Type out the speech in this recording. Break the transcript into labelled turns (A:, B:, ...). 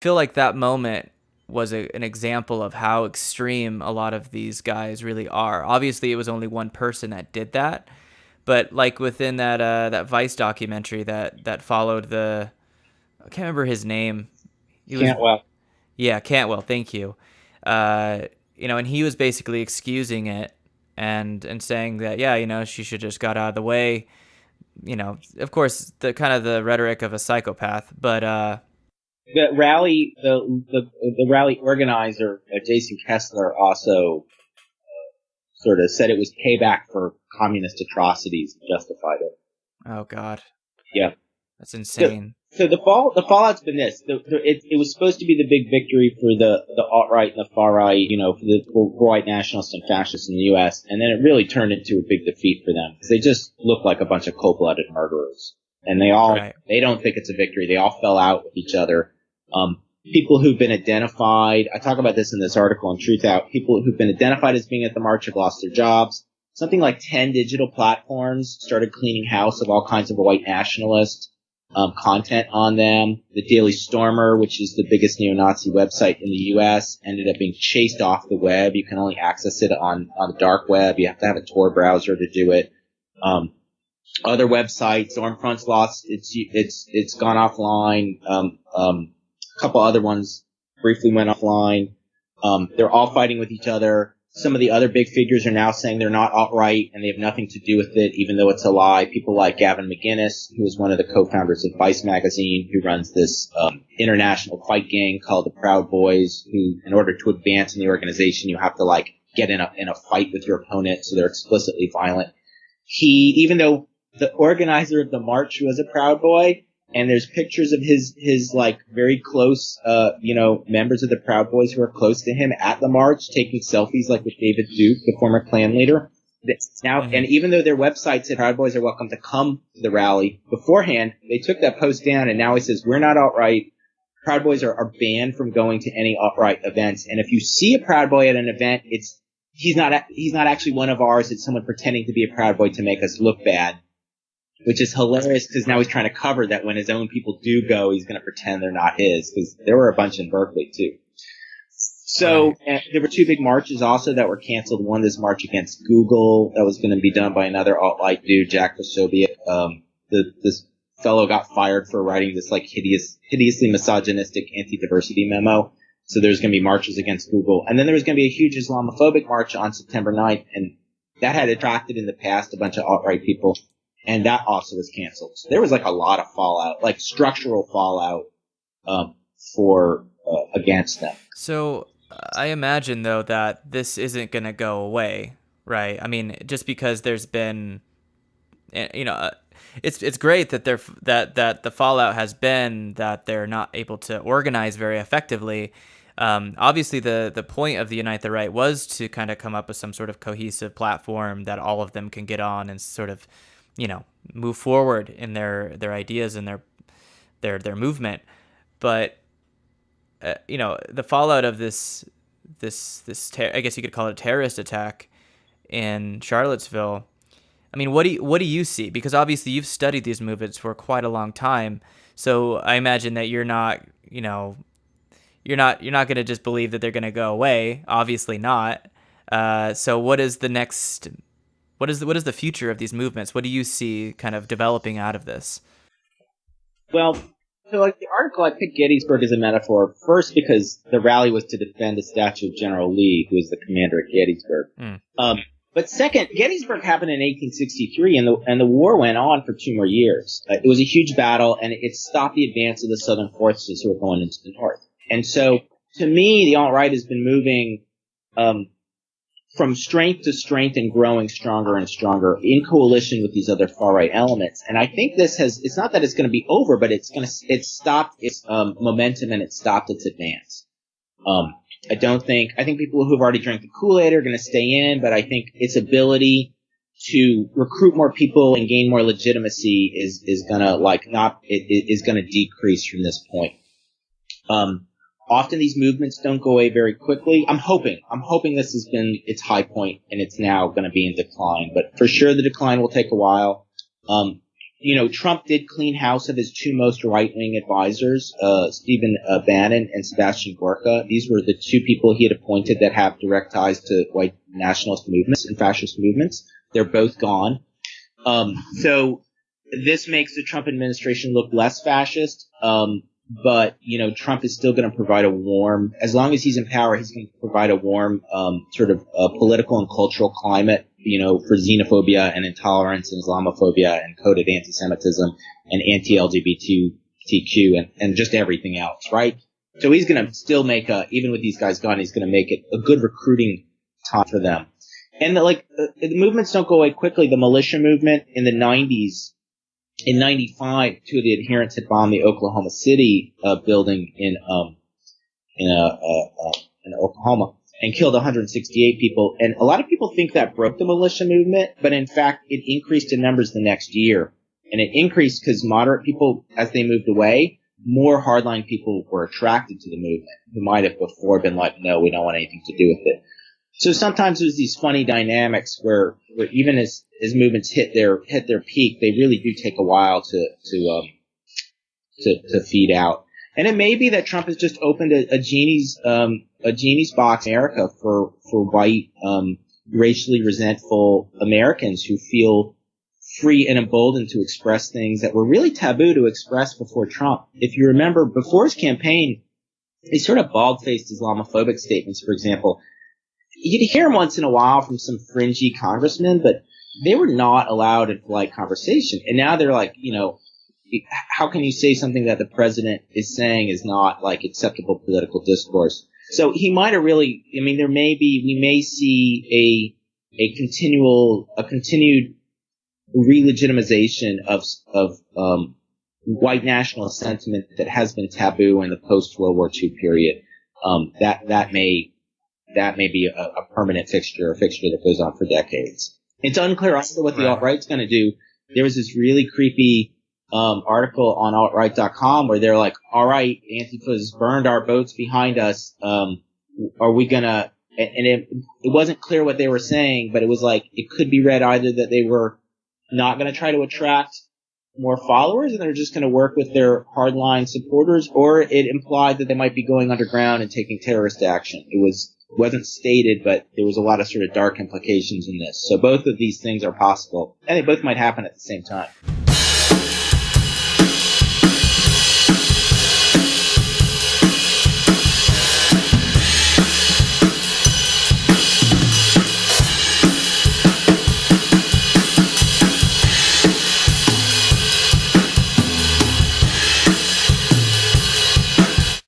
A: feel like that moment was a, an example of how extreme a lot of these guys really are. Obviously, it was only one person that did that, but like within that uh, that Vice documentary that that followed the, I can't remember his name.
B: He was, Cantwell.
A: Yeah, Cantwell. Thank you. Uh, you know, and he was basically excusing it and and saying that yeah, you know, she should just got out of the way. You know, of course, the kind of the rhetoric of a psychopath, but uh,
B: the rally, the the, the rally organizer, uh, Jason Kessler, also uh, sort of said it was payback for communist atrocities and justified it.
A: Oh God.
B: Yeah.
A: That's insane.
B: So, so the fall, the fallout's been this. The, the, it, it, was supposed to be the big victory for the the alt right and the far right, you know, for the for white nationalists and fascists in the U.S. And then it really turned into a big defeat for them because they just look like a bunch of cold-blooded murderers. And they all right. they don't think it's a victory. They all fell out with each other um, people who've been identified, I talk about this in this article on Truthout, people who've been identified as being at the march have lost their jobs. Something like 10 digital platforms started cleaning house of all kinds of white nationalist um, content on them. The Daily Stormer, which is the biggest neo-Nazi website in the U.S., ended up being chased off the web. You can only access it on, on the dark web. You have to have a Tor browser to do it. Um, other websites, Stormfront's lost its it's it's gone offline. Um, um, couple other ones briefly went offline. Um, they're all fighting with each other. Some of the other big figures are now saying they're not alt-right and they have nothing to do with it, even though it's a lie. People like Gavin McInnes, who is one of the co-founders of Vice magazine, who runs this um, international fight gang called the Proud Boys, who, in order to advance in the organization, you have to like get in a in a fight with your opponent, so they're explicitly violent. He, even though the organizer of the march was a Proud Boy, and there's pictures of his his like very close uh you know members of the Proud Boys who are close to him at the march taking selfies like with David Duke, the former Klan leader. Now, mm-hmm. and even though their website said Proud Boys are welcome to come to the rally beforehand, they took that post down, and now he says we're not alt-right. Proud Boys are, are banned from going to any alt-right events, and if you see a Proud Boy at an event, it's he's not he's not actually one of ours. It's someone pretending to be a Proud Boy to make us look bad which is hilarious because now he's trying to cover that when his own people do go, he's going to pretend they're not his because there were a bunch in Berkeley too. So there were two big marches also that were canceled. One, this march against Google that was going to be done by another alt-right dude, Jack Posobiec. Um, the, this fellow got fired for writing this like hideous, hideously misogynistic anti-diversity memo. So there's going to be marches against Google. And then there was going to be a huge Islamophobic march on September 9th. And that had attracted in the past a bunch of alt-right people and that also was canceled. So there was like a lot of fallout, like structural fallout um, for uh, against them.
A: So I imagine though that this isn't going to go away, right? I mean, just because there's been, eh, you know, uh, it's it's great that they're that that the fallout has been that they're not able to organize very effectively. Um, obviously, the the point of the Unite the Right was to kind of come up with some sort of cohesive platform that all of them can get on and sort of you know move forward in their their ideas and their their their movement. But uh, you know the fallout of this this this ter- I guess you could call it a terrorist attack in Charlottesville I mean what do you, what do you see? Because obviously you've studied these movements for quite a long time. So I imagine that you're not you know you're not you're not going to just believe that they're going to go away. Obviously not. Uh, so what is the next what is the, what is the future of these movements? What do you see kind of developing out of this?
B: Well, so like the article, I picked Gettysburg as a metaphor first because the rally was to defend the statue of General Lee, who was the commander at Gettysburg. Mm. Um, but second, Gettysburg happened in 1863, and the and the war went on for two more years. Uh, it was a huge battle, and it stopped the advance of the Southern forces who were going into the North. And so, to me, the alt right has been moving um, from strength to strength and growing stronger and stronger in coalition with these other far right elements. And I think this has, it's not that it's going to be over, but it's going to, it's stopped its um, momentum and it stopped its advance. Um, I don't think, I think people who've already drank the Kool-Aid are going to stay in, but I think its ability to recruit more people and gain more legitimacy is, is going to like not, it, it is going to decrease from this point. Um, Often these movements don't go away very quickly. I'm hoping, I'm hoping this has been its high point and it's now going to be in decline, but for sure the decline will take a while. Um, you know, Trump did clean house of his two most right-wing advisors, uh, Stephen uh, Bannon and Sebastian Gorka. These were the two people he had appointed that have direct ties to white nationalist movements and fascist movements. They're both gone. Um, so this makes the Trump administration look less fascist. Um, but you know, Trump is still going to provide a warm, as long as he's in power, he's going to provide a warm um, sort of uh, political and cultural climate, you know, for xenophobia and intolerance and Islamophobia and coded anti-Semitism and anti-LGBTQ and, and just everything else, right? So he's going to still make a, even with these guys gone, he's going to make it a good recruiting time for them. And the, like the, the movements don't go away quickly. The militia movement in the 90s in 95, two of the adherents had bombed the Oklahoma City uh, building in um, in, uh, uh, in Oklahoma and killed 168 people. And a lot of people think that broke the militia movement, but in fact, it increased in numbers the next year. And it increased because moderate people, as they moved away, more hardline people were attracted to the movement who might have before been like, no, we don't want anything to do with it. So sometimes there's these funny dynamics where, where even as, as movements hit their hit their peak, they really do take a while to to um, to, to feed out. And it may be that Trump has just opened a, a genie's um, a genie's box in America for for white um, racially resentful Americans who feel free and emboldened to express things that were really taboo to express before Trump. If you remember, before his campaign, he sort of bald-faced Islamophobic statements, for example, you'd hear them once in a while from some fringy congressmen, but they were not allowed in polite conversation. And now they're like, you know, how can you say something that the president is saying is not like acceptable political discourse? So he might have really, I mean, there may be, we may see a, a continual, a continued re-legitimization of, of, um, white nationalist sentiment that has been taboo in the post World War II period. Um, that, that may that may be a, a permanent fixture, a fixture that goes on for decades. It's unclear also what the right. alt-right's going to do. There was this really creepy um, article on altright.com where they're like, all right, Antifa's burned our boats behind us. Um, are we going to, and it, it wasn't clear what they were saying, but it was like, it could be read either that they were not going to try to attract more followers and they're just going to work with their hardline supporters, or it implied that they might be going underground and taking terrorist action. It was wasn't stated, but there was a lot of sort of dark implications in this. So both of these things are possible, and they both might happen at the same time.